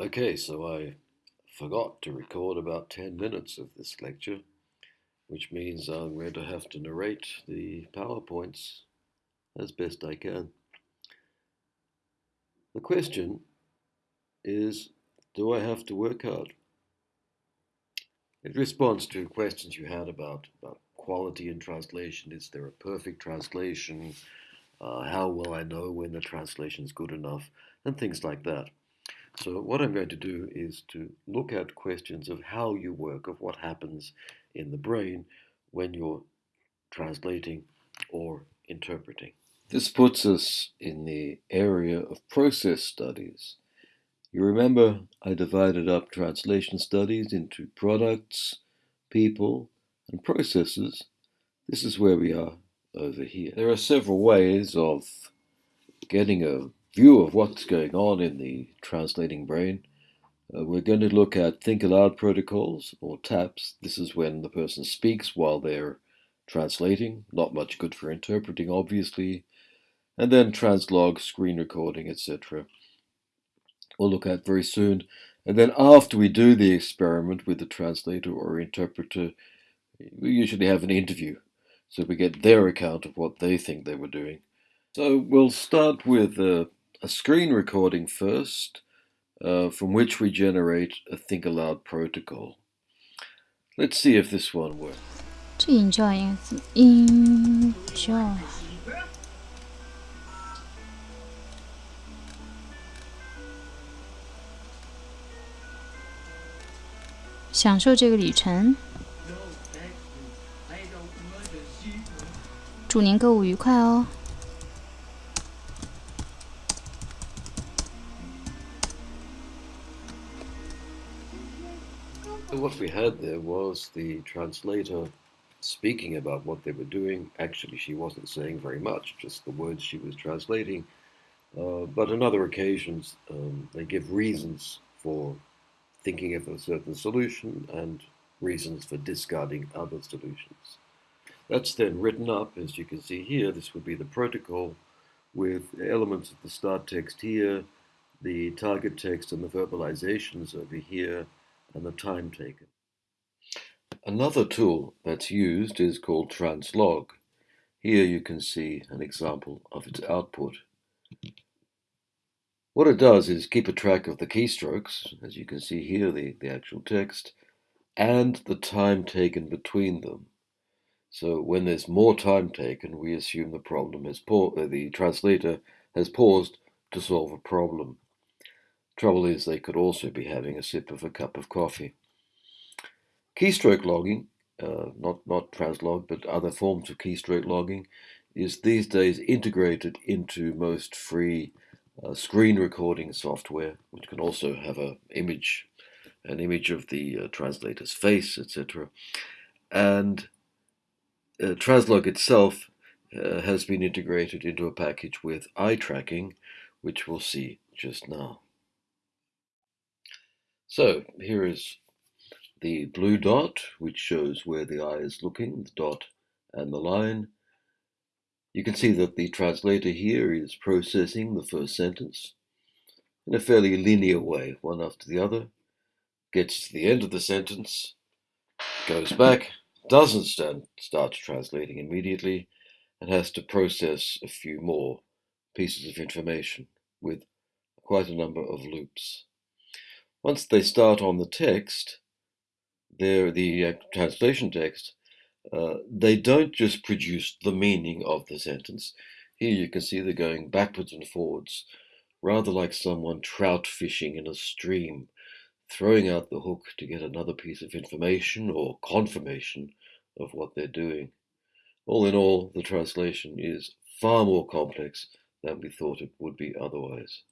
Okay, so I forgot to record about 10 minutes of this lecture, which means I'm going to have to narrate the PowerPoints as best I can. The question is, do I have to work hard? It responds to questions you had about, about quality in translation. Is there a perfect translation? Uh, how will I know when the translation is good enough? And things like that. So what I'm going to do is to look at questions of how you work, of what happens in the brain when you're translating or interpreting. This puts us in the area of process studies. You remember I divided up translation studies into products, people, and processes. This is where we are over here. There are several ways of getting a view of what's going on in the translating brain. Uh, we're going to look at think aloud protocols or TAPs. This is when the person speaks while they're translating, not much good for interpreting, obviously. And then translog, screen recording, etc. We'll look at very soon. And then after we do the experiment with the translator or interpreter, we usually have an interview. So we get their account of what they think they were doing. So we'll start with uh, a screen recording first, uh, from which we generate a think aloud protocol. Let's see if this one works. To enjoy is enjoy. 享受这个旅程，祝您购物愉快哦。 What we had there was the translator speaking about what they were doing. Actually, she wasn't saying very much, just the words she was translating. Uh, but on other occasions, um, they give reasons for thinking of a certain solution and reasons for discarding other solutions. That's then written up, as you can see here. This would be the protocol with elements of the start text here, the target text and the verbalizations over here, and the time taken. Another tool that's used is called translog. Here you can see an example of its output. What it does is keep a track of the keystrokes, as you can see here, the, the actual text, and the time taken between them. So when there's more time taken, we assume the problem is uh, the translator has paused to solve a problem. Trouble is, they could also be having a sip of a cup of coffee. Keystroke logging, uh, not, not translog, but other forms of keystroke logging, is these days integrated into most free uh, screen recording software, which can also have a image, an image of the uh, translator's face, etc. And uh, Translog itself uh, has been integrated into a package with eye tracking, which we'll see just now. So here is the blue dot, which shows where the eye is looking, the dot and the line. You can see that the translator here is processing the first sentence in a fairly linear way, one after the other, gets to the end of the sentence, goes back, doesn't stand, start translating immediately, and has to process a few more pieces of information with quite a number of loops. Once they start on the text, the uh, translation text, uh, they don't just produce the meaning of the sentence. Here you can see they're going backwards and forwards, rather like someone trout fishing in a stream, throwing out the hook to get another piece of information or confirmation of what they're doing. All in all, the translation is far more complex than we thought it would be otherwise.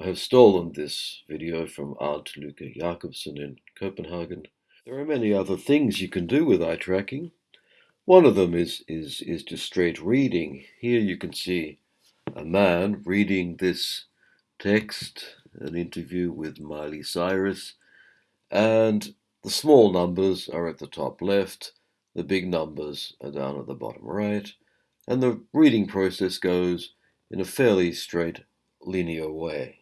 I have stolen this video from Arnt Lykke Jakobsen in Copenhagen. There are many other things you can do with eye tracking. One of them is, is, is just straight reading. Here you can see a man reading this text, an interview with Miley Cyrus, and the small numbers are at the top left, the big numbers are down at the bottom right, and the reading process goes in a fairly straight linear way.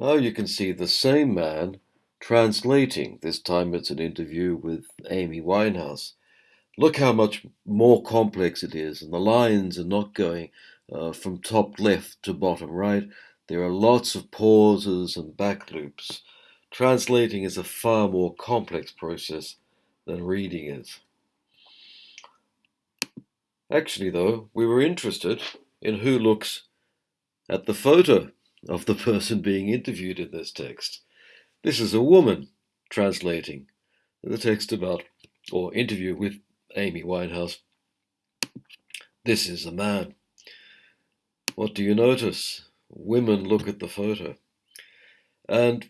Now you can see the same man translating. This time it's an interview with Amy Winehouse. Look how much more complex it is, and the lines are not going uh, from top left to bottom right. There are lots of pauses and back loops. Translating is a far more complex process than reading is. Actually, though, we were interested in who looks at the photo of the person being interviewed in this text. This is a woman translating the text about, or interview with Amy Winehouse. This is a man. What do you notice? Women look at the photo. And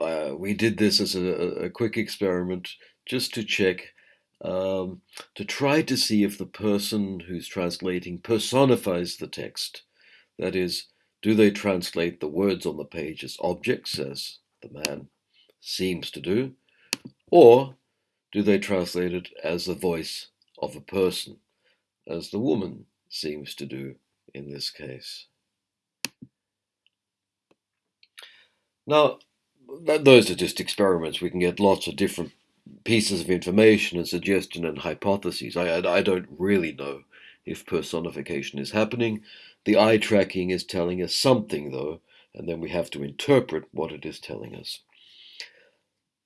uh, we did this as a, a, quick experiment just to check, um, to try to see if the person who's translating personifies the text. That is, do they translate the words on the page as objects, as the man seems to do, or do they translate it as the voice of a person, as the woman seems to do in this case? Now, those are just experiments. We can get lots of different pieces of information and suggestion and hypotheses. I, I don't really know if personification is happening. The eye tracking is telling us something, though, and then we have to interpret what it is telling us.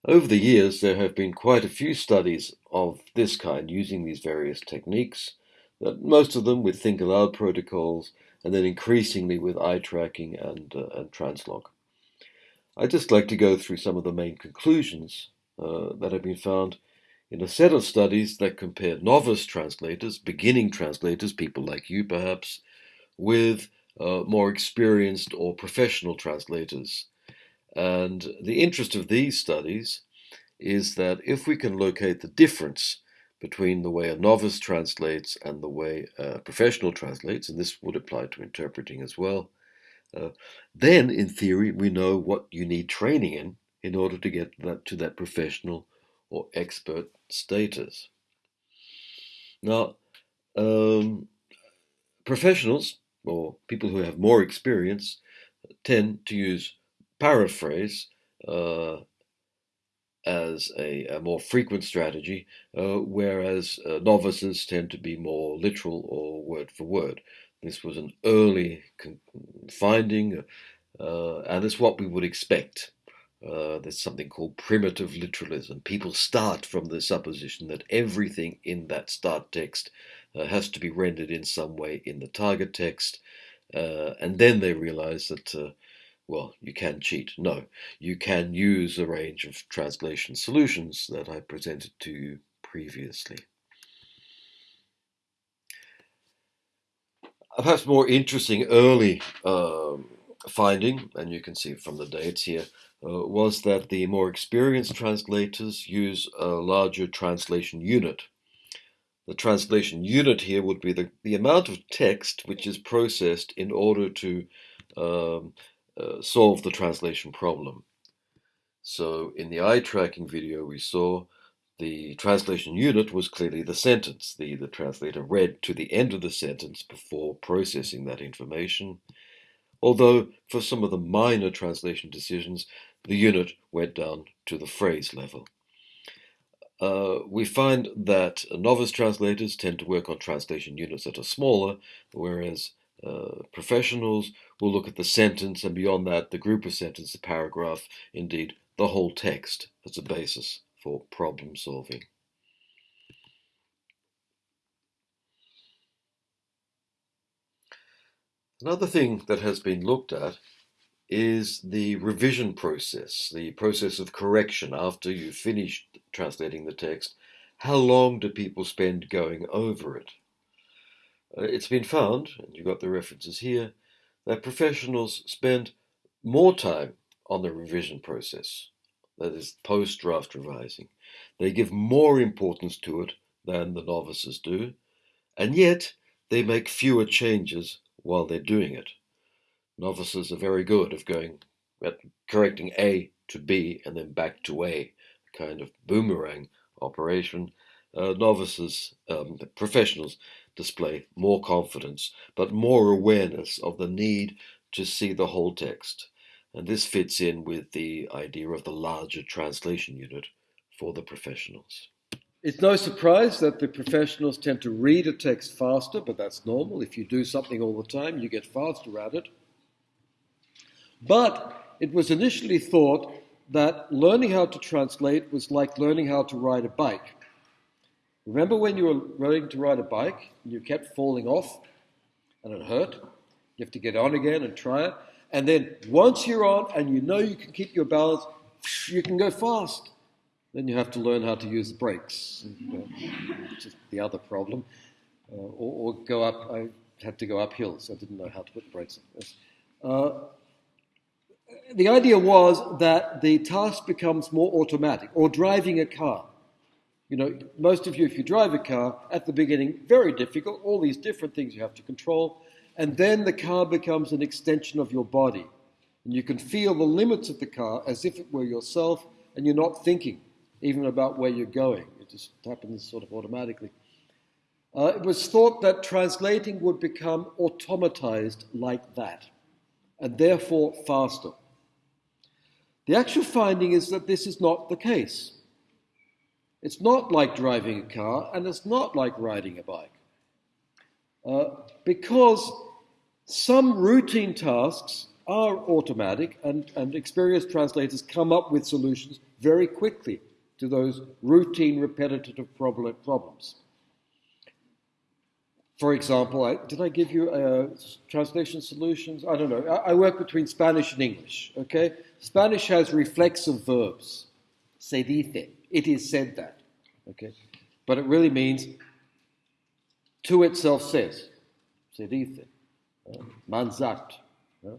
Over the years, there have been quite a few studies of this kind using these various techniques, most of them with think aloud protocols, and then increasingly with eye tracking and, uh, and translog. I'd just like to go through some of the main conclusions uh, that have been found in a set of studies that compared novice translators, beginning translators, people like you perhaps, with uh, more experienced or professional translators. And the interest of these studies is that if we can locate the difference between the way a novice translates and the way a professional translates, and this would apply to interpreting as well, uh, then in theory we know what you need training in in order to get that to that professional or expert status. Now, um, professionals or people who have more experience tend to use paraphrase uh, as a, a, more frequent strategy, uh, whereas uh, novices tend to be more literal or word for word. This was an early finding, uh, and it's what we would expect uh, there's something called primitive literalism. People start from the supposition that everything in that start text uh, has to be rendered in some way in the target text, uh, and then they realize that, uh, well, you can cheat. No, you can use a range of translation solutions that I presented to you previously. perhaps more interesting early um, finding, and you can see from the dates here, uh, was that the more experienced translators use a larger translation unit. The translation unit here would be the, the amount of text which is processed in order to um, uh, solve the translation problem. So in the eye tracking video we saw the translation unit was clearly the sentence. The, the translator read to the end of the sentence before processing that information. Although for some of the minor translation decisions, the unit went down to the phrase level. Uh, we find that novice translators tend to work on translation units that are smaller, whereas uh, professionals will look at the sentence and beyond that, the group of sentences, the paragraph, indeed, the whole text as a basis for problem solving. Another thing that has been looked at is the revision process, the process of correction after you've finished translating the text. How long do people spend going over it? Uh, it's been found, and you've got the references here, that professionals spend more time on the revision process, that is, post draft revising. They give more importance to it than the novices do, and yet they make fewer changes while they're doing it. Novices are very good of going at correcting A to B and then back to A, kind of boomerang operation. Uh, novices, um, professionals, display more confidence, but more awareness of the need to see the whole text. And this fits in with the idea of the larger translation unit for the professionals. It's no surprise that the professionals tend to read a text faster, but that's normal. If you do something all the time, you get faster at it. But it was initially thought that learning how to translate was like learning how to ride a bike. Remember when you were learning to ride a bike and you kept falling off and it hurt? You have to get on again and try it. And then once you're on and you know you can keep your balance, you can go fast. Then you have to learn how to use the brakes, which is the other problem. Uh, or, or, go up, I had to go uphill, so I didn't know how to put the brakes on. Uh, the idea was that the task becomes more automatic, or driving a car. You know, most of you, if you drive a car, at the beginning, very difficult, all these different things you have to control, and then the car becomes an extension of your body. And you can feel the limits of the car as if it were yourself, and you're not thinking even about where you're going. It just happens sort of automatically. Uh, it was thought that translating would become automatized like that, and therefore faster. The actual finding is that this is not the case. It's not like driving a car, and it's not like riding a bike. Uh, because some routine tasks are automatic, and, and experienced translators come up with solutions very quickly to those routine, repetitive problems. For example, I, did I give you uh, translation solutions? I don't know. I, I, work between Spanish and English, okay? Spanish has reflexive verbs. Se dice. It is said that, okay? But it really means to itself says. Se dice. Uh, man. Uh,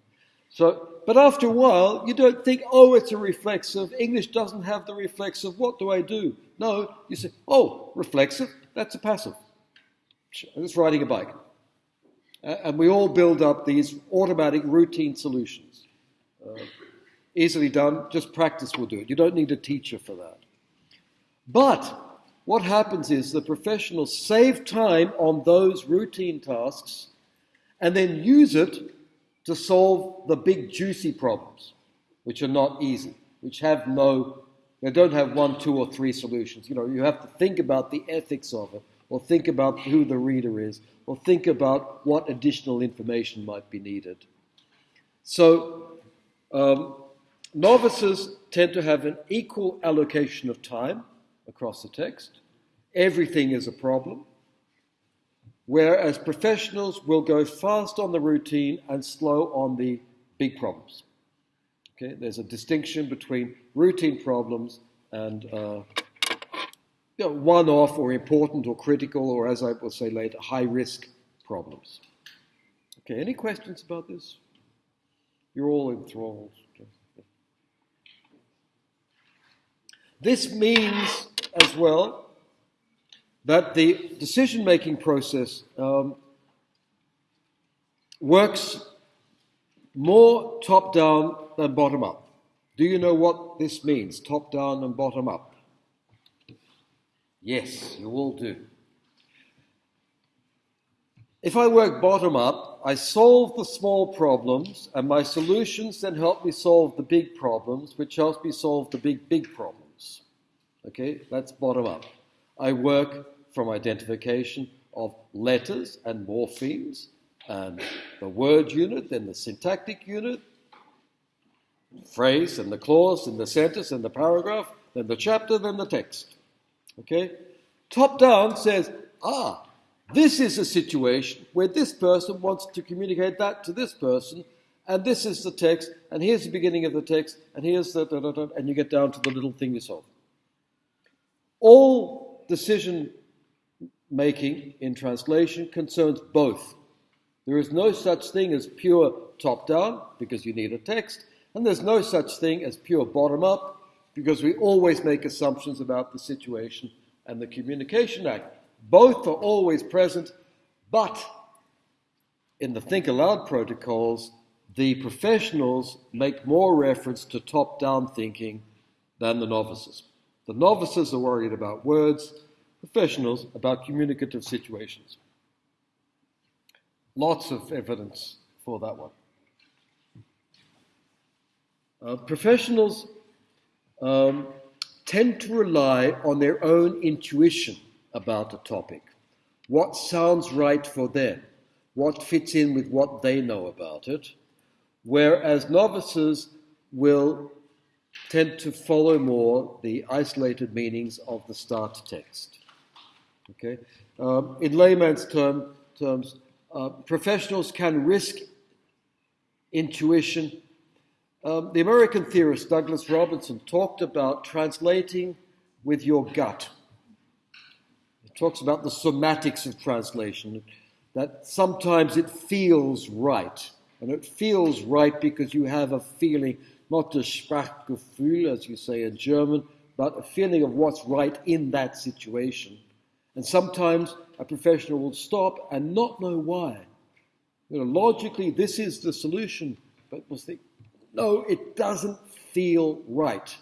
so but after a while, you don't think, oh, it's a reflexive. English doesn't have the reflexive. What do I do? No, you say, oh, reflexive, that's a passive. It's riding a bike. and we all build up these automatic routine solutions. Uh, easily done, just practice will do it. You don't need a teacher for that. But what happens is the professionals save time on those routine tasks and then use it to solve the big juicy problems, which are not easy, which have no, they don't have one, two, or three solutions. You know, you have to think about the ethics of it, or think about who the reader is, or think about what additional information might be needed. So, um, novices tend to have an equal allocation of time across the text. Everything is a problem whereas professionals will go fast on the routine and slow on the big problems. Okay, there's a distinction between routine problems and uh, you know, one-off or important or critical, or as I will say later, high-risk problems. Okay, any questions about this? You're all enthralled. This means as well that the decision making process um, works more top down than bottom up. Do you know what this means, top down and bottom up? Yes, you all do. If I work bottom up, I solve the small problems, and my solutions then help me solve the big problems, which helps me solve the big, big problems. Okay, that's bottom up. I work from identification of letters and morphemes and the word unit, then the syntactic unit, phrase and the clause and the sentence and the paragraph, then the chapter, then the text. Okay? Top down says, ah, this is a situation where this person wants to communicate that to this person, and this is the text, and here's the beginning of the text, and here's the, da, da, da, and you get down to the little thing you solve. All decision making in translation concerns both. There is no such thing as pure top down because you need a text, and there's no such thing as pure bottom up because we always make assumptions about the situation and the communication act. Both are always present, but in the Think Aloud protocols, the professionals make more reference to top down thinking than the novices. The novices are worried about words, professionals about communicative situations. Lots of evidence for that one. Uh, professionals um, tend to rely on their own intuition about a topic. What sounds right for them? What fits in with what they know about it? Whereas novices will tend to follow more the isolated meanings of the start text. Okay? Um, in layman's term, terms, uh, professionals can risk intuition. Um, the American theorist Douglas Robinson talked about translating with your gut. He talks about the somatics of translation, that sometimes it feels right. And it feels right because you have a feeling, not a Sprachgefühl, as you say in German, but a feeling of what's right in that situation. And sometimes a professional will stop and not know why. You know, logically, this is the solution, but will think, no, it doesn't feel right.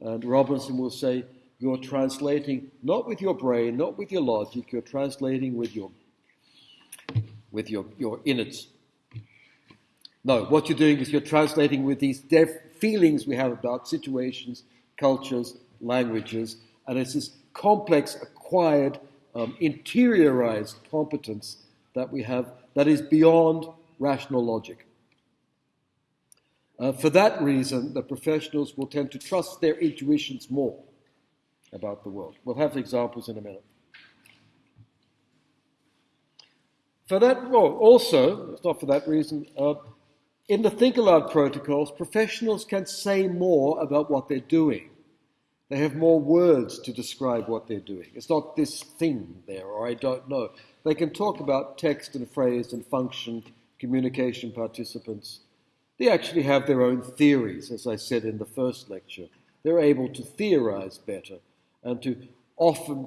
And Robinson will say, you're translating not with your brain, not with your logic, you're translating with your with your, your innards. No, what you're doing is you're translating with these deaf feelings we have about situations, cultures, languages, and it's this complex, acquired, um, interiorized competence that we have that is beyond rational logic. Uh, for that reason, the professionals will tend to trust their intuitions more about the world. We'll have examples in a minute. For that, well, also, it's not for that reason, uh, in the Think Aloud protocols, professionals can say more about what they're doing. They have more words to describe what they're doing. It's not this thing there, or I don't know. They can talk about text and phrase and function, communication participants. They actually have their own theories, as I said in the first lecture. They're able to theorize better and to offer,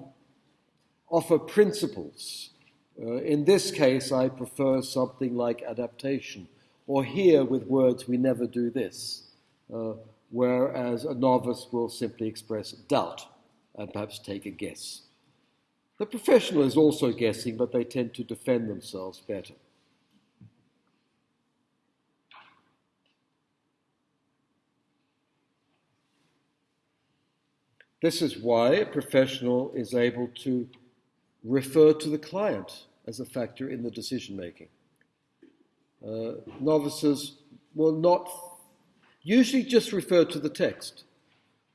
offer principles. Uh, in this case, I prefer something like adaptation or here with words, we never do this, uh, whereas a novice will simply express doubt and perhaps take a guess. The professional is also guessing, but they tend to defend themselves better. This is why a professional is able to refer to the client as a factor in the decision making. Uh, novices will not usually just refer to the text.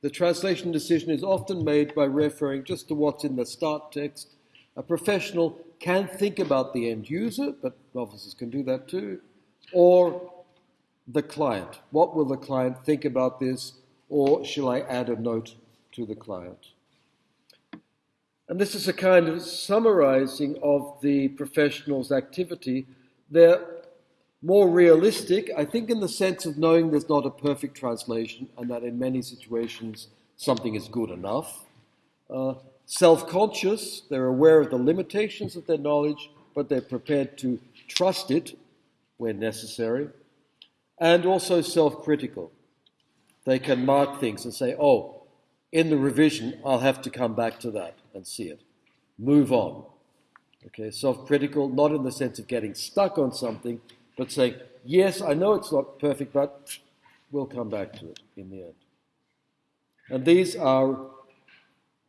The translation decision is often made by referring just to what's in the start text. A professional can think about the end user, but novices can do that too, or the client. What will the client think about this, or shall I add a note to the client? And this is a kind of summarizing of the professional's activity. They're more realistic, I think, in the sense of knowing there's not a perfect translation and that in many situations something is good enough. Uh, Self conscious, they're aware of the limitations of their knowledge, but they're prepared to trust it when necessary. And also self critical. They can mark things and say, oh, in the revision, I'll have to come back to that and see it. Move on. Okay, self critical, not in the sense of getting stuck on something, but saying, yes, I know it's not perfect, but we'll come back to it in the end. And these are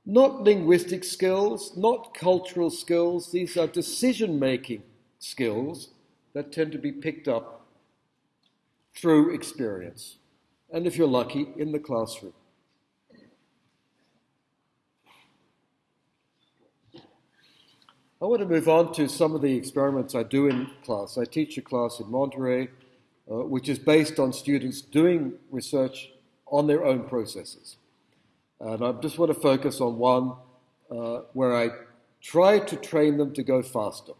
not linguistic skills, not cultural skills, these are decision making skills that tend to be picked up through experience. And if you're lucky, in the classroom. I want to move on to some of the experiments I do in class. I teach a class in Monterey, uh, which is based on students doing research on their own processes. And I just want to focus on one uh, where I try to train them to go faster.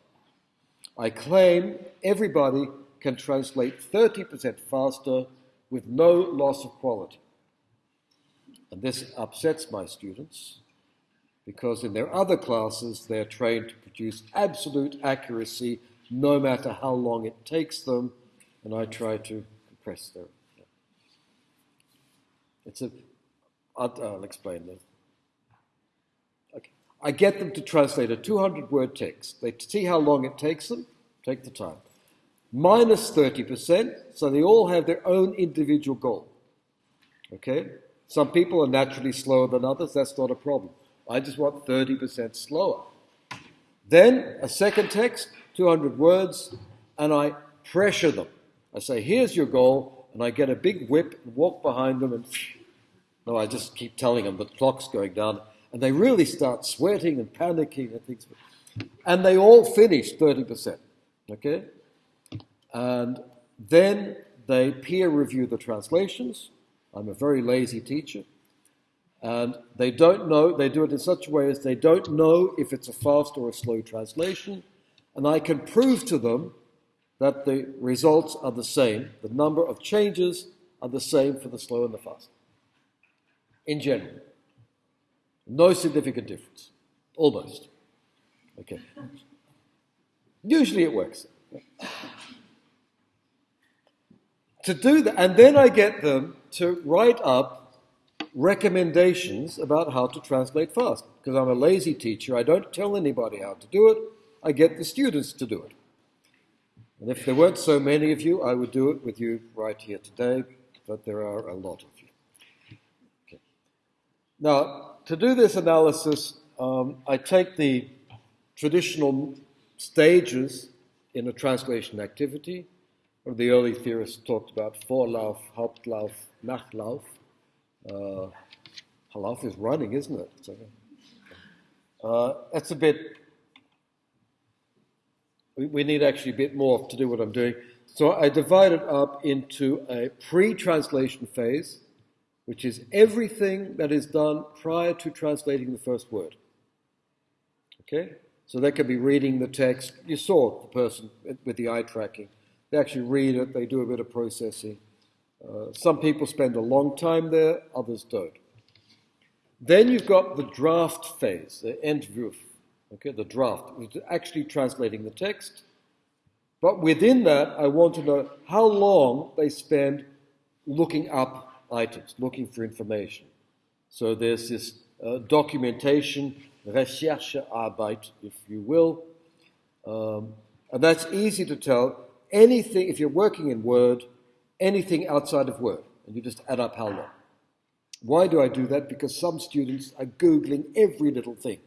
I claim everybody can translate 30% faster with no loss of quality. And this upsets my students because in their other classes they're trained to produce absolute accuracy no matter how long it takes them, and I try to compress their. It's a. I'll, I'll explain that. Okay. I get them to translate a 200 word text. They see how long it takes them, take the time. Minus 30%, so they all have their own individual goal. Okay? Some people are naturally slower than others, that's not a problem. I just want 30% slower. Then a second text, 200 words, and I pressure them. I say, here's your goal, and I get a big whip and walk behind them, and no, I just keep telling them the clock's going down, and they really start sweating and panicking and things. And they all finish 30%. Okay? And then they peer review the translations. I'm a very lazy teacher. And they don't know, they do it in such a way as they don't know if it's a fast or a slow translation. And I can prove to them that the results are the same. The number of changes are the same for the slow and the fast. In general. No significant difference. Almost. Okay. Usually it works. To do that, and then I get them to write up recommendations about how to translate fast. Because I'm a lazy teacher, I don't tell anybody how to do it, I get the students to do it. And if there weren't so many of you, I would do it with you right here today, but there are a lot of you. Okay. Now, to do this analysis, um, I take the traditional stages in a translation activity. Or the early theorists talked about Vorlauf, Hauptlauf, Nachlauf. Uh, Halaf is running, isn't it? So, uh, that's a bit we need actually a bit more to do what I'm doing. So I divide it up into a pre-translation phase, which is everything that is done prior to translating the first word. Okay? So that could be reading the text. You saw the person with the eye tracking. They actually read it, they do a bit of processing. Uh, some people spend a long time there, others don't. Then you've got the draft phase, the Entwurf okay, the draft, actually translating the text. But within that, I want to know how long they spend looking up items, looking for information. So there's this uh, documentation, Recherchearbeit, if you will. Um, and that's easy to tell. Anything, if you're working in Word, anything outside of Word, and you just add up how long. Why do I do that? Because some students are Googling every little thing.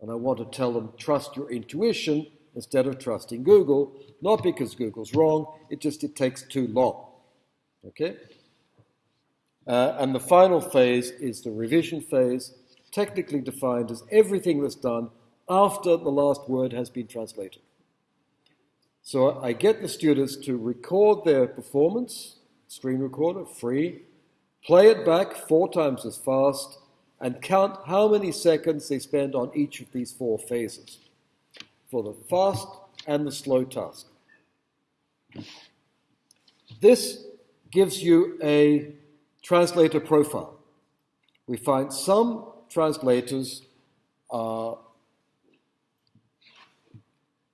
And I want to tell them, trust your intuition instead of trusting Google, not because Google's wrong, it just it takes too long. Okay? Uh, and the final phase is the revision phase, technically defined as everything that's done after the last word has been translated. So I get the students to record their performance, screen recorder, free, play it back four times as fast, and count how many seconds they spend on each of these four phases for the fast and the slow task. This gives you a translator profile. We find some translators uh,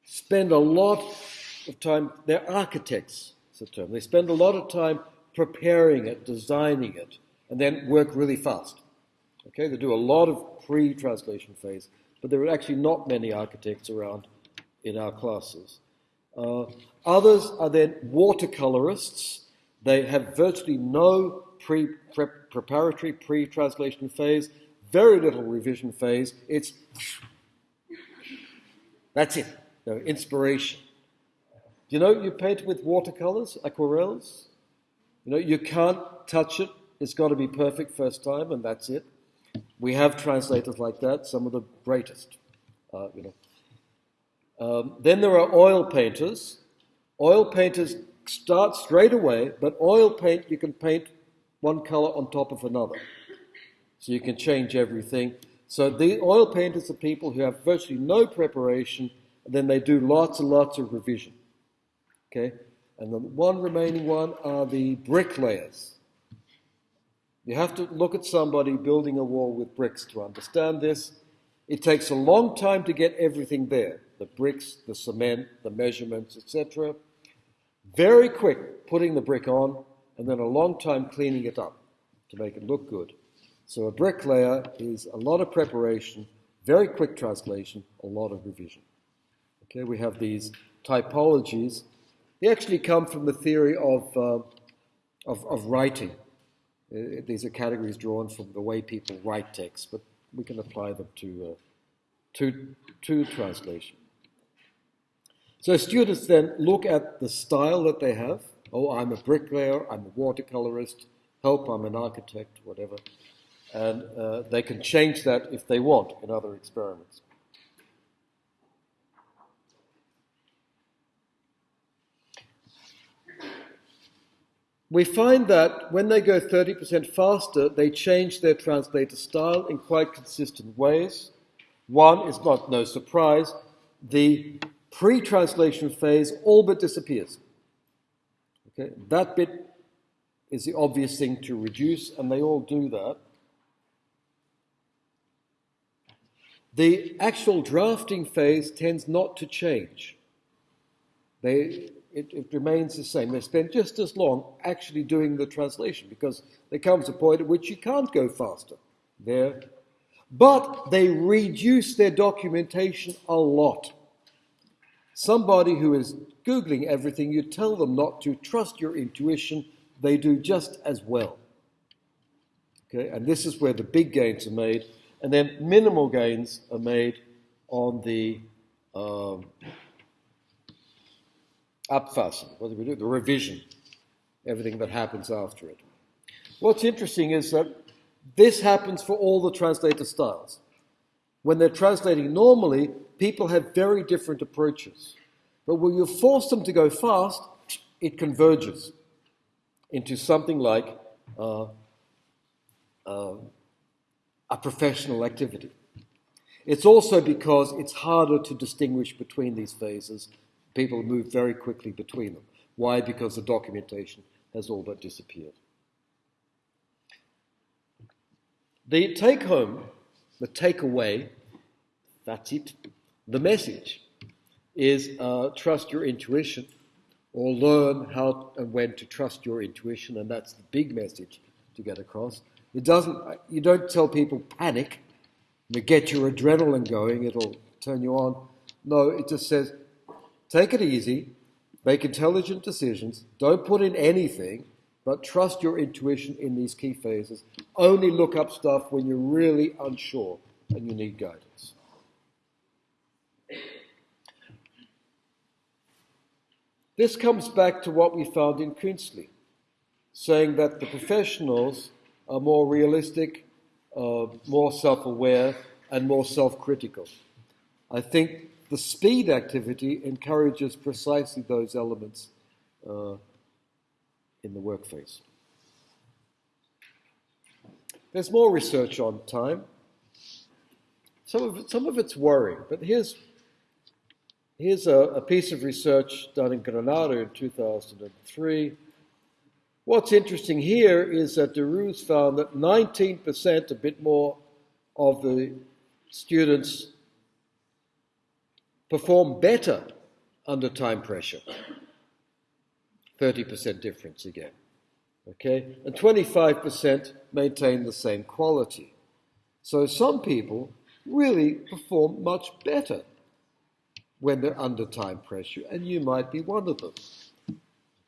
spend a lot of time, they're architects, it's a term. They spend a lot of time preparing it, designing it, and then work really fast. Okay, they do a lot of pre-translation phase, but there are actually not many architects around in our classes. Uh, others are then watercolorists. They have virtually no pre preparatory pre-translation phase, very little revision phase. It's that's it. No, inspiration. You know, you paint with watercolors, aquarelles. You know, you can't touch it. It's got to be perfect first time, and that's it. We have translators like that, some of the greatest. Uh, you know. Um, then there are oil painters. Oil painters start straight away, but oil paint, you can paint one color on top of another. So you can change everything. So the oil painters are people who have virtually no preparation, and then they do lots and lots of revision. Okay? And the one remaining one are the bricklayers. You have to look at somebody building a wall with bricks to understand this. It takes a long time to get everything there the bricks, the cement, the measurements, etc. Very quick putting the brick on, and then a long time cleaning it up to make it look good. So a bricklayer is a lot of preparation, very quick translation, a lot of revision. Okay, we have these typologies. They actually come from the theory of, uh, of, of writing. Uh, these are categories drawn from the way people write text, but we can apply them to, uh, to, to translation. So students then look at the style that they have. Oh, I'm a bricklayer, I'm a watercolorist, help, I'm an architect, whatever. And uh, they can change that if they want in other experiments. We find that when they go 30% faster, they change their translator style in quite consistent ways. One is not no surprise, the pre-translation phase all but disappears. Okay, that bit is the obvious thing to reduce, and they all do that. The actual drafting phase tends not to change. They, it, it, remains the same. They spend just as long actually doing the translation because there comes a point at which you can't go faster there. But they reduce their documentation a lot. Somebody who is Googling everything, you tell them not to trust your intuition, they do just as well. Okay, and this is where the big gains are made, and then minimal gains are made on the um, Abfassen, what do we do? The revision, everything that happens after it. What's interesting is that this happens for all the translator styles. When they're translating normally, people have very different approaches. But when you force them to go fast, it converges into something like uh, uh, a professional activity. It's also because it's harder to distinguish between these phases People move very quickly between them. Why? Because the documentation has all but disappeared. The take home, the takeaway, that's it. The message is uh, trust your intuition or learn how and when to trust your intuition, and that's the big message to get across. It doesn't, you don't tell people panic, you get your adrenaline going, it'll turn you on. No, it just says Take it easy, make intelligent decisions, don't put in anything, but trust your intuition in these key phases. Only look up stuff when you're really unsure and you need guidance. This comes back to what we found in Künzli, saying that the professionals are more realistic, uh, more self aware, and more self critical. I think the speed activity encourages precisely those elements uh, in the work phase. There's more research on time. Some of, it, some of it's worrying, but here's, here's a, a piece of research done in Granada in 2003. What's interesting here is that De Rooze found that 19%, a bit more, of the students perform better under time pressure. 30% difference again. Okay? And 25% maintain the same quality. So some people really perform much better when they're under time pressure, and you might be one of them.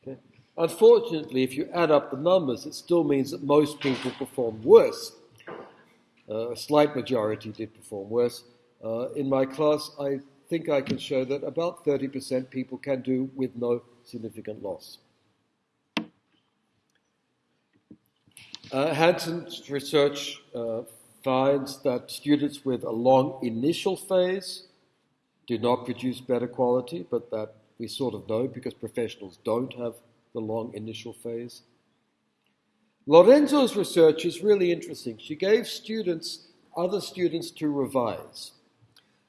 Okay? Unfortunately, if you add up the numbers, it still means that most people perform worse. Uh, a slight majority did perform worse. Uh, in my class, I think I can show that about 30% people can do with no significant loss. Uh, Hansen's research uh, finds that students with a long initial phase do not produce better quality, but that we sort of know because professionals don't have the long initial phase. Lorenzo's research is really interesting. She gave students, other students to revise.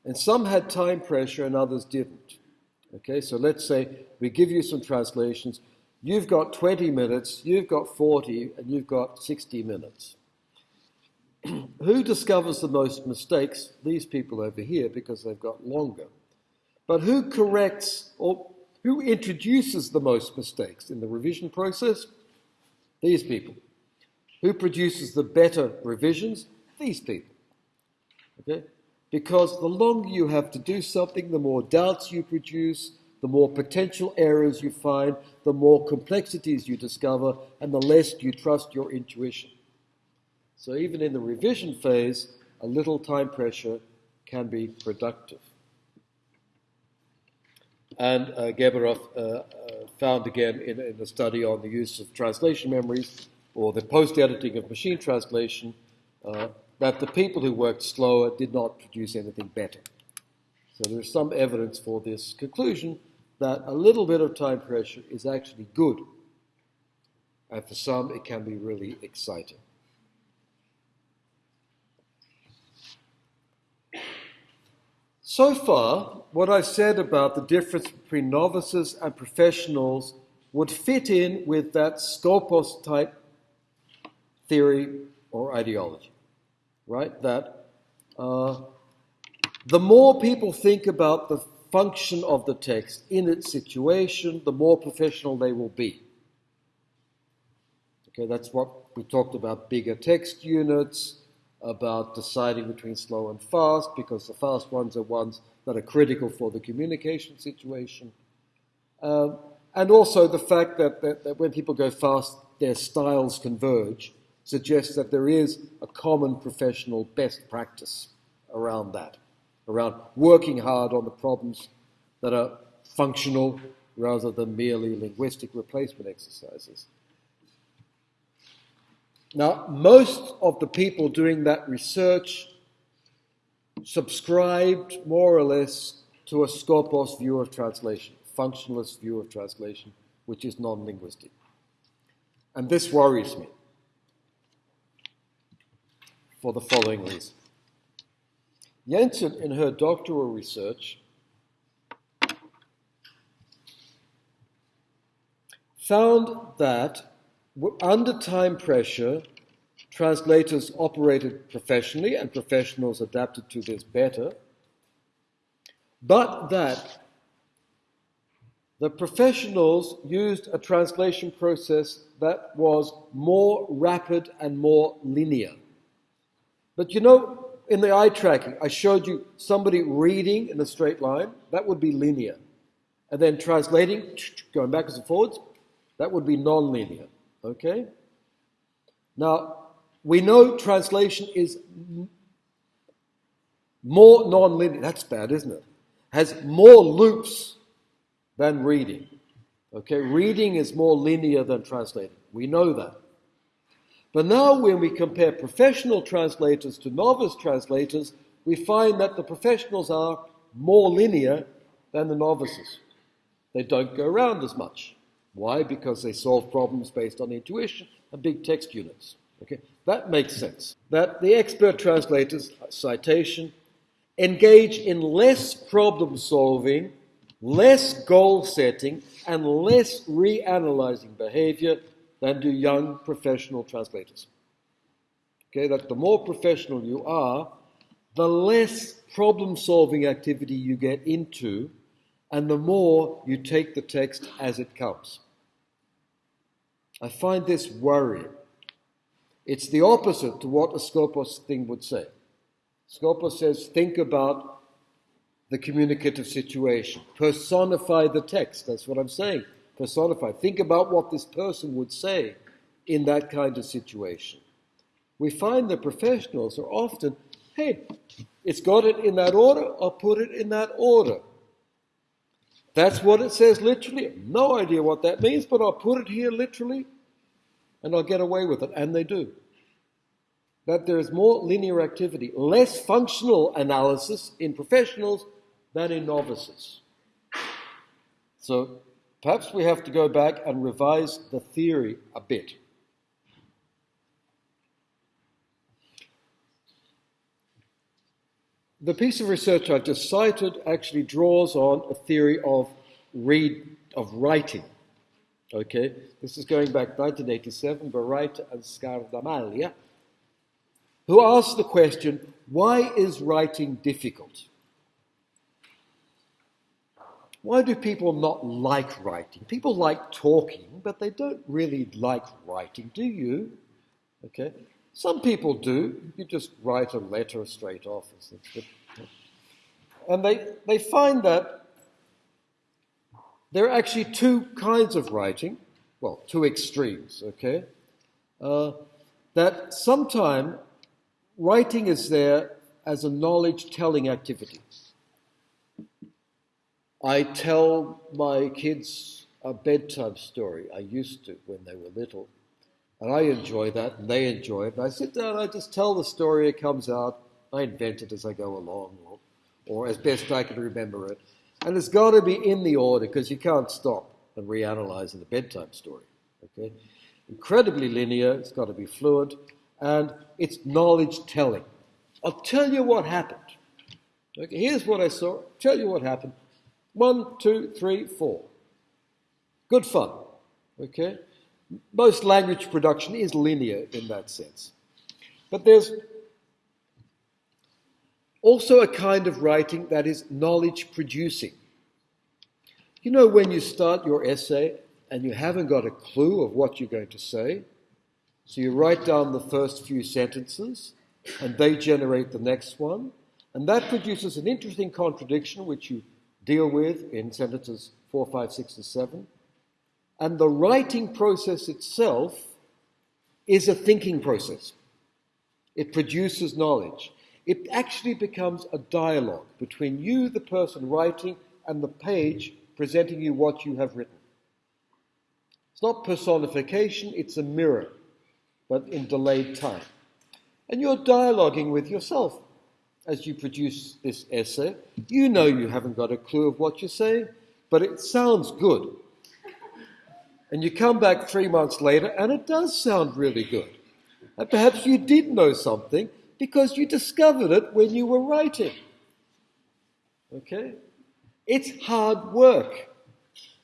And some had time pressure and others didn't. Okay, so let's say we give you some translations. You've got 20 minutes, you've got 40, and you've got 60 minutes. who discovers the most mistakes? These people over here, because they've got longer. But who corrects or who introduces the most mistakes in the revision process? These people. Who produces the better revisions? These people. Okay? Because the longer you have to do something, the more doubts you produce, the more potential errors you find, the more complexities you discover, and the less you trust your intuition. So, even in the revision phase, a little time pressure can be productive. And uh, uh, uh, found again in, in a study on the use of translation memories or the post editing of machine translation uh, that the people who worked slower did not produce anything better. So there's some evidence for this conclusion that a little bit of time pressure is actually good. And for some, it can be really exciting. So far, what I've said about the difference between novices and professionals would fit in with that Skopos type theory or ideology, right? That uh, the more people think about the function of the text in its situation, the more professional they will be. Okay, that's what we talked about bigger text units, about deciding between slow and fast, because the fast ones are ones that are critical for the communication situation. Um, and also the fact that, that, that, when people go fast, their styles converge, suggests that there is a common professional best practice around that, around working hard on the problems that are functional rather than merely linguistic replacement exercises. Now, most of the people doing that research subscribed more or less to a Skopos view of translation, functionalist view of translation, which is non linguistic. And this worries me for the following reason. Jensen, in her doctoral research, found that under time pressure, translators operated professionally and professionals adapted to this better, but that the professionals used a translation process that was more rapid and more linear. But you know, in the eye tracking, I showed you somebody reading in a straight line, that would be linear. And then translating, going backwards and forwards, that would be non-linear. Okay? Now, we know translation is more non-linear. That's bad, isn't it? Has more loops than reading. Okay, reading is more linear than translating. We know that. But now, when we compare professional translators to novice translators, we find that the professionals are more linear than the novices. They don't go around as much. Why? Because they solve problems based on intuition and big text units. Okay, that makes sense. That the expert translators, citation, engage in less problem solving, less goal setting, and less reanalyzing behavior than do young professional translators. Okay, that the more professional you are, the less problem solving activity you get into, and the more you take the text as it comes. I find this worrying. It's the opposite to what a Skopos thing would say. Skopos says, think about the communicative situation, personify the text. That's what I'm saying. Personify. Think about what this person would say in that kind of situation. We find that professionals are often, hey, it's got it in that order, I'll put it in that order. That's what it says literally. No idea what that means, but I'll put it here literally and I'll get away with it. And they do. That there is more linear activity, less functional analysis in professionals than in novices. So perhaps we have to go back and revise the theory a bit. The piece of research I've just cited actually draws on a theory of read of writing. Okay, this is going back 1987, Bereiter and Scardamalia, who asked the question, why is writing difficult? Why do people not like writing? People like talking, but they don't really like writing, do you? Okay, some people do. You just write a letter straight off. And they, they find that there are actually two kinds of writing, well, two extremes, okay? Uh, that sometime writing is there as a knowledge telling activity. I tell my kids a bedtime story. I used to when they were little. And I enjoy that, and they enjoy it. And I sit down, I just tell the story, it comes out. I invent it as I go along, or, or as best I can remember it. And it's got to be in the order because you can't stop and reanalyze in a bedtime story. Okay? Incredibly linear, it's got to be fluent, and it's knowledge telling. I'll tell you what happened. Okay, here's what I saw. Tell you what happened. One, two, three, four. Good fun. Okay? Most language production is linear in that sense. But there's also a kind of writing that is knowledge producing. You know, when you start your essay and you haven't got a clue of what you're going to say, so you write down the first few sentences and they generate the next one, and that produces an interesting contradiction which you deal with in sentences 4, 5, 6, and 7. And the writing process itself is a thinking process. It produces knowledge it actually becomes a dialogue between you, the person writing, and the page presenting you what you have written. It's not personification, it's a mirror, but in delayed time. And you're dialoguing with yourself as you produce this essay. You know you haven't got a clue of what you're saying, but it sounds good. And you come back three months later, and it does sound really good. And perhaps you did know something, because you discovered it when you were writing. Okay? It's hard work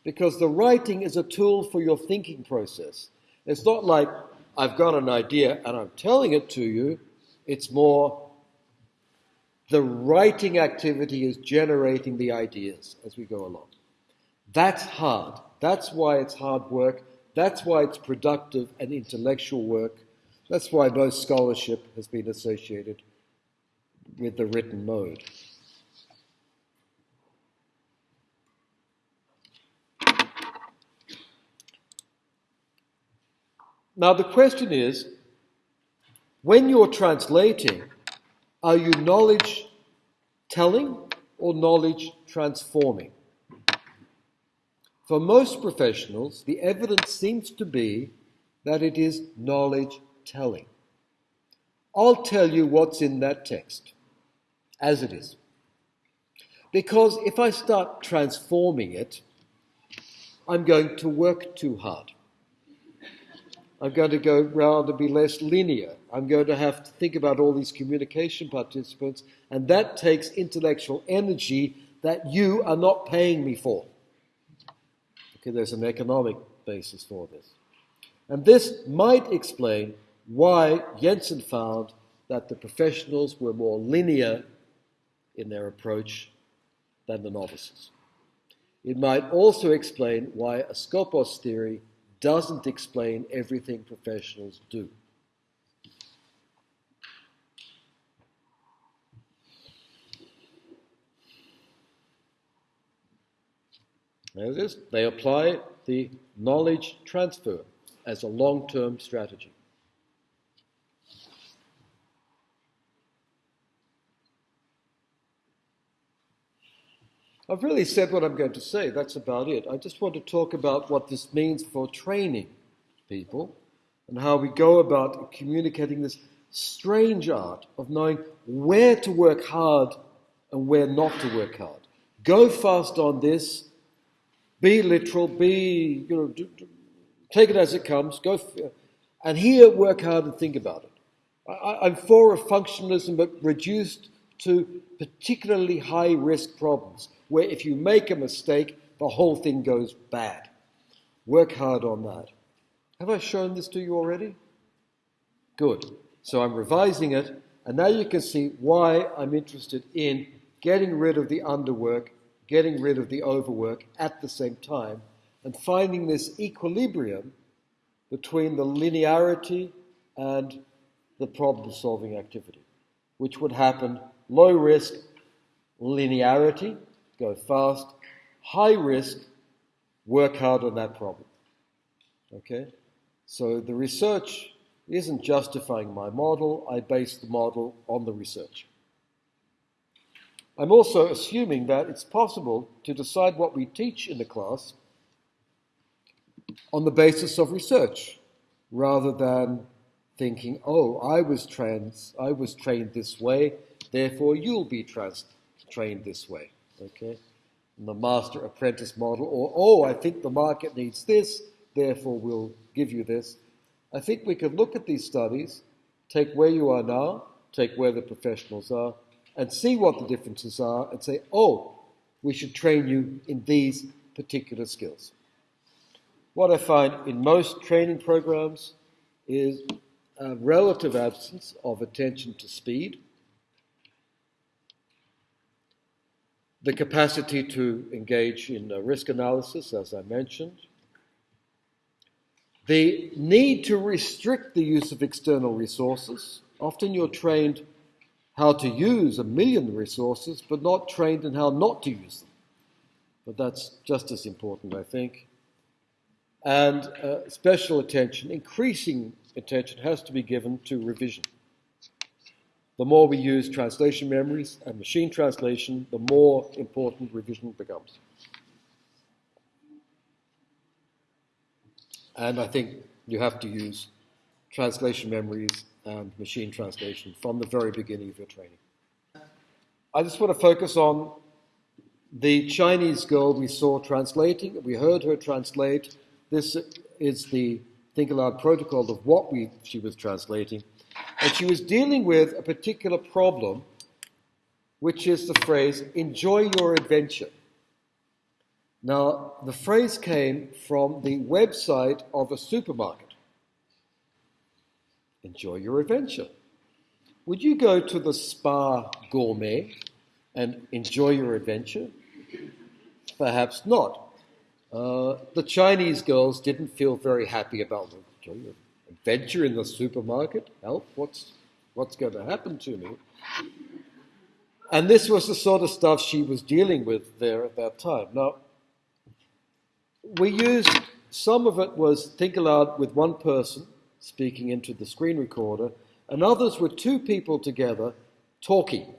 because the writing is a tool for your thinking process. It's not like I've got an idea and I'm telling it to you. It's more the writing activity is generating the ideas as we go along. That's hard. That's why it's hard work. That's why it's productive and intellectual work. That's why most scholarship has been associated with the written mode. Now, the question is when you're translating, are you knowledge telling or knowledge transforming? For most professionals, the evidence seems to be that it is knowledge telling. I'll tell you what's in that text as it is. Because if I start transforming it, I'm going to work too hard. I'm going to go rather be less linear. I'm going to have to think about all these communication participants, and that takes intellectual energy that you are not paying me for. Okay, there's an economic basis for this. And this might explain why Jensen found that the professionals were more linear in their approach than the novices. It might also explain why a Skopos theory doesn't explain everything professionals do. Is. They apply the knowledge transfer as a long term strategy. I've really said what I'm going to say. That's about it. I just want to talk about what this means for training people and how we go about communicating this strange art of knowing where to work hard and where not to work hard. Go fast on this. Be literal. Be, you know, take it as it comes. Go, and here work hard and think about it. I, I'm for a functionalism, but reduced to particularly high risk problems where if you make a mistake, the whole thing goes bad. Work hard on that. Have I shown this to you already? Good. So I'm revising it, and now you can see why I'm interested in getting rid of the underwork, getting rid of the overwork at the same time, and finding this equilibrium between the linearity and the problem solving activity, which would happen low risk linearity, go fast, high risk, work hard on that problem. Okay? So the research isn't justifying my model, I base the model on the research. I'm also assuming that it's possible to decide what we teach in the class on the basis of research rather than thinking, oh, I was trans, I was trained this way, therefore you'll be trans, trained this way. Okay? the master apprentice model, or oh, I think the market needs this, therefore we'll give you this. I think we could look at these studies, take where you are now, take where the professionals are, and see what the differences are, and say, oh, we should train you in these particular skills. What I find in most training programs is a relative absence of attention to speed, the capacity to engage in uh, risk analysis, as I mentioned, the need to restrict the use of external resources. Often you're trained how to use a million resources, but not trained in how not to use them. But that's just as important, I think. And uh, special attention, increasing attention, has to be given to revision. The more we use translation memories and machine translation, the more important revision becomes. And I think you have to use translation memories and machine translation from the very beginning of your training. I just want to focus on the Chinese girl we saw translating. We heard her translate. This is the Think Aloud protocol of what we, she was translating. And she was dealing with a particular problem, which is the phrase, enjoy your adventure. Now, the phrase came from the website of a supermarket. Enjoy your adventure. Would you go to the spa gourmet and enjoy your adventure? Perhaps not. Uh, the Chinese girls didn't feel very happy about the adventure in the supermarket. Help, what's, what's going to happen to me? And this was the sort of stuff she was dealing with there at that time. Now, we used, some of it was think aloud with one person speaking into the screen recorder, and others were two people together talking.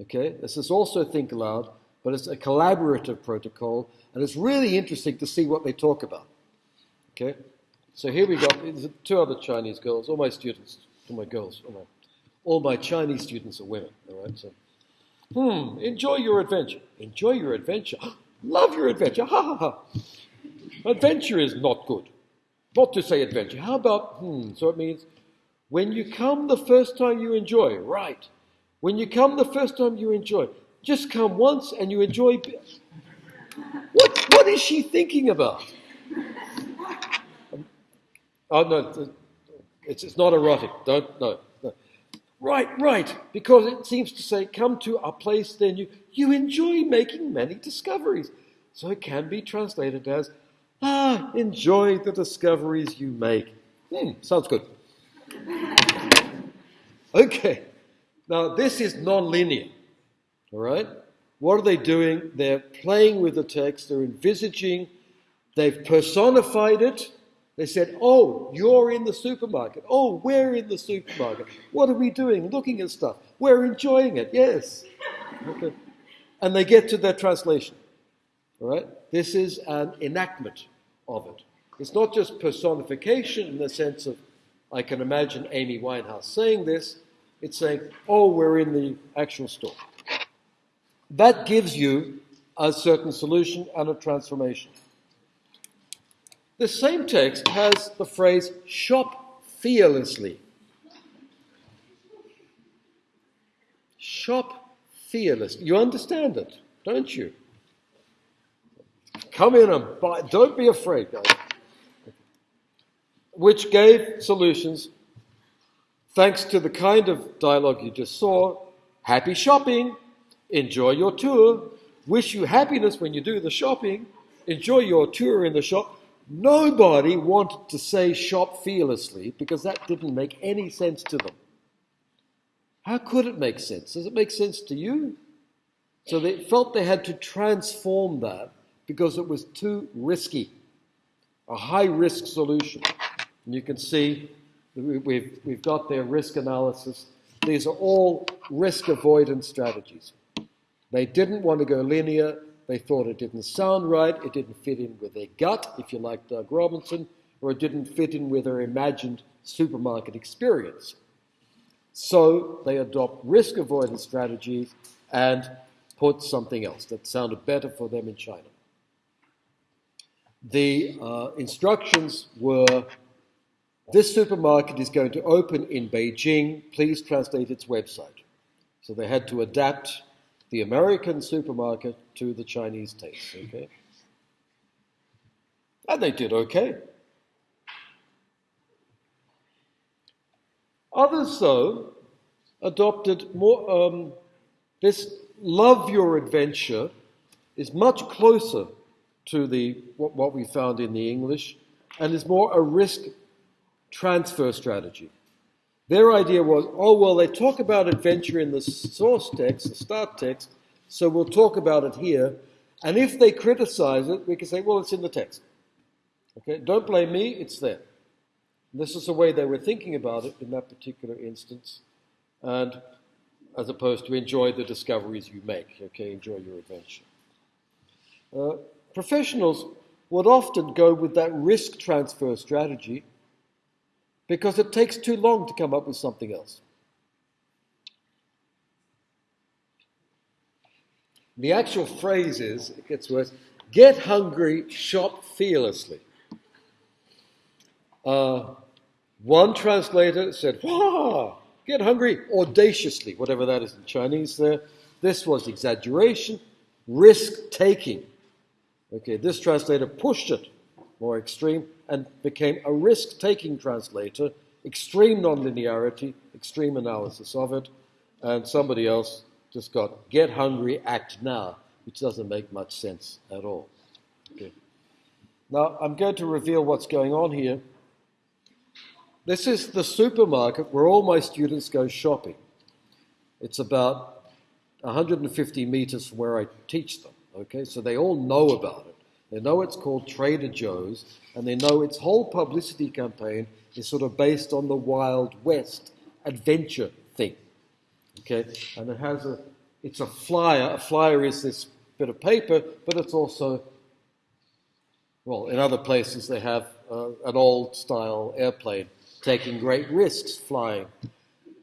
Okay, this is also think aloud, but it's a collaborative protocol, and it's really interesting to see what they talk about. Okay, so here we got two other Chinese girls, all my students, all my girls, all my, all my Chinese students are women, all right? So, hmm, enjoy your adventure. Enjoy your adventure. Love your adventure. Ha ha ha. Adventure is not good. Not to say adventure. How about, hmm, so it means when you come the first time you enjoy, right. When you come the first time you enjoy, just come once and you enjoy. What, what is she thinking about? Oh, no, it's, it's not erotic. Don't, no, no. Right, right. Because it seems to say, come to a place, then you, you enjoy making many discoveries. So it can be translated as, ah, enjoy the discoveries you make. Hmm, sounds good. Okay. Now, this is non-linear. All right? What are they doing? They're playing with the text, they're envisaging, they've personified it, they said, Oh, you're in the supermarket. Oh, we're in the supermarket. What are we doing? Looking at stuff. We're enjoying it. Yes. Okay. And they get to their translation. All right? This is an enactment of it. It's not just personification in the sense of, I can imagine Amy Winehouse saying this. It's saying, Oh, we're in the actual store. That gives you a certain solution and a transformation. The same text has the phrase shop fearlessly. Shop fearlessly. You understand it, don't you? Come in and buy. Don't be afraid, guys. Which gave solutions thanks to the kind of dialogue you just saw. Happy shopping. Enjoy your tour. Wish you happiness when you do the shopping. Enjoy your tour in the shop. Nobody wanted to say shop fearlessly because that didn't make any sense to them. How could it make sense? Does it make sense to you? So they felt they had to transform that because it was too risky, a high risk solution. And you can see we've, we've got their risk analysis. These are all risk avoidance strategies. They didn't want to go linear. They thought it didn't sound right. It didn't fit in with their gut, if you like Doug Robinson, or it didn't fit in with their imagined supermarket experience. So they adopt risk avoidance strategies and put something else that sounded better for them in China. The uh, instructions were this supermarket is going to open in Beijing. Please translate its website. So they had to adapt the American supermarket to the Chinese taste. Okay, and they did okay. Others, though, adopted more. Um, this love your adventure is much closer to the what, what we found in the English, and is more a risk transfer strategy. Their idea was, oh well, they talk about adventure in the source text, the start text, so we'll talk about it here. And if they criticize it, we can say, well, it's in the text. Okay, don't blame me, it's there. This is the way they were thinking about it in that particular instance, and as opposed to enjoy the discoveries you make. Okay, enjoy your adventure. Uh, professionals would often go with that risk transfer strategy because it takes too long to come up with something else. The actual phrase is, it gets worse, get hungry, shop fearlessly. Uh, one translator said, Wah! Get hungry audaciously, whatever that is in Chinese there. This was exaggeration, risk taking. Okay, this translator pushed it more extreme and became a risk taking translator, extreme nonlinearity, extreme analysis of it, and somebody else just got get hungry, act now, which doesn't make much sense at all. Okay. Now, I'm going to reveal what's going on here. This is the supermarket where all my students go shopping. It's about 150 meters from where I teach them. Okay, so they all know about it. They know it's called Trader Joe's, and they know its whole publicity campaign is sort of based on the Wild West adventure thing. Okay, and it has a, it's a flyer. A flyer is this bit of paper, but it's also, well, in other places they have uh, an old style airplane taking great risks flying.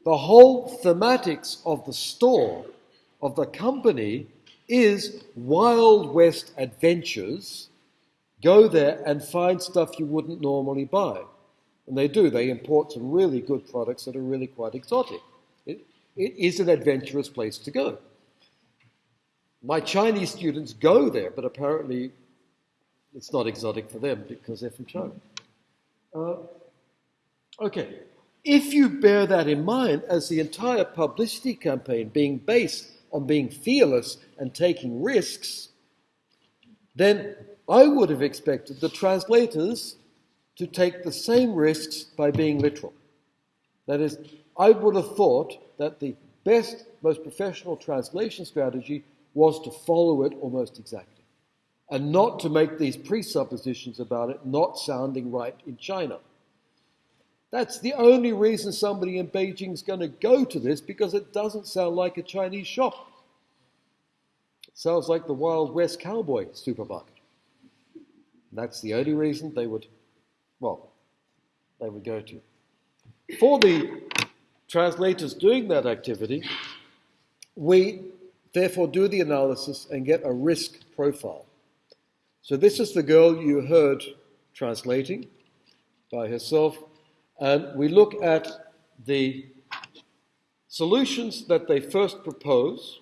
The whole thematics of the store, of the company, is Wild West adventures. Go there and find stuff you wouldn't normally buy. And they do. They import some really good products that are really quite exotic. It, it is an adventurous place to go. My Chinese students go there, but apparently it's not exotic for them because they're from China. Uh, Okay, if you bear that in mind as the entire publicity campaign being based on being fearless and taking risks, then I would have expected the translators to take the same risks by being literal. That is, I would have thought that the best, most professional translation strategy was to follow it almost exactly and not to make these presuppositions about it not sounding right in China. That's the only reason somebody in Beijing is going to go to this because it doesn't sound like a Chinese shop. It sounds like the Wild West cowboy supermarket. That's the only reason they would, well, they would go to. For the translators doing that activity, we therefore do the analysis and get a risk profile. So this is the girl you heard translating by herself and we look at the solutions that they first propose,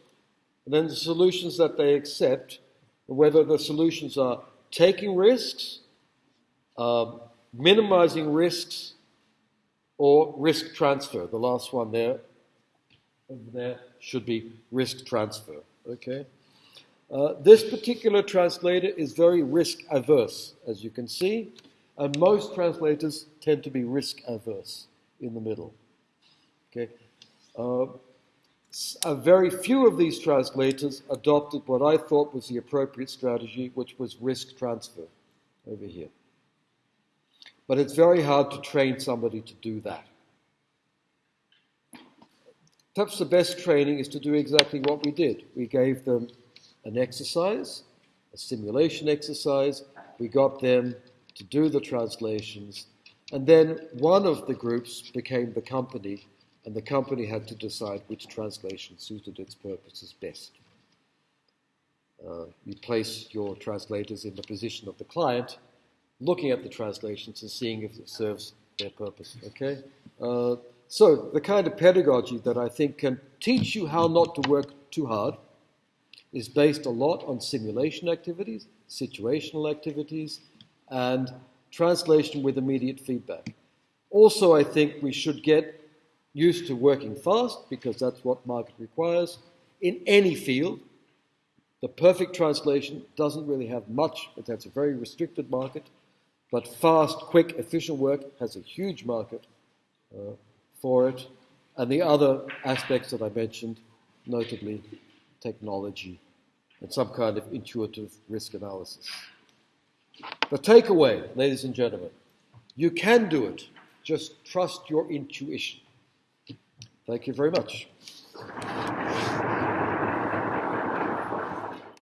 and then the solutions that they accept, whether the solutions are taking risks, uh, minimizing risks, or risk transfer. The last one there, there, should be risk transfer. Okay. Uh, this particular translator is very risk averse, as you can see. And most translators tend to be risk averse in the middle. Okay. Uh, a very few of these translators adopted what I thought was the appropriate strategy, which was risk transfer over here. But it's very hard to train somebody to do that. Perhaps the best training is to do exactly what we did. We gave them an exercise, a simulation exercise. We got them to do the translations. And then one of the groups became the company and the company had to decide which translation suited its purposes best. Uh, you place your translators in the position of the client, looking at the translations and seeing if it serves their purpose. Okay? Uh, so, the kind of pedagogy that I think can teach you how not to work too hard is based a lot on simulation activities, situational activities, and translation with immediate feedback. Also, I think we should get used to working fast because that's what market requires in any field. The perfect translation doesn't really have much, but that's a very restricted market. But fast, quick, efficient work has a huge market uh, for it. And the other aspects that I mentioned, notably technology and some kind of intuitive risk analysis. The takeaway, ladies and gentlemen, you can do it. Just trust your intuition. Thank you very much.